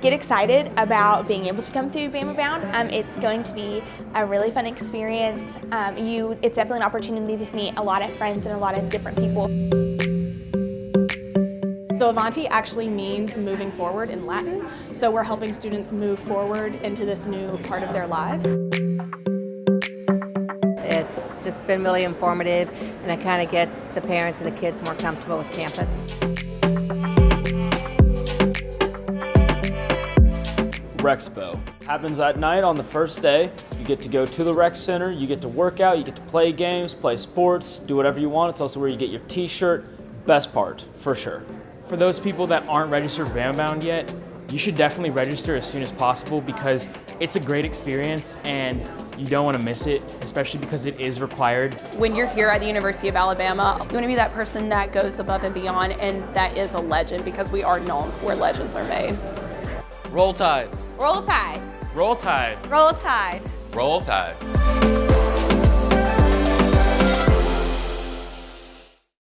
get excited about being able to come through Bama Bound. Um, it's going to be a really fun experience. Um, you, it's definitely an opportunity to meet a lot of friends and a lot of different people. So Avanti actually means moving forward in Latin, so we're helping students move forward into this new part of their lives. It's just been really informative and it kind of gets the parents and the kids more comfortable with campus. Rexpo. Happens at night on the first day. You get to go to the rec center, you get to work out, you get to play games, play sports, do whatever you want. It's also where you get your t-shirt. Best part, for sure. For those people that aren't registered for Bound yet, you should definitely register as soon as possible because it's a great experience and you don't want to miss it, especially because it is required. When you're here at the University of Alabama, you want to be that person that goes above and beyond and that is a legend because we are known where legends are made. Roll Tide. Roll Tide. Roll Tide. Roll Tide. Roll Tide.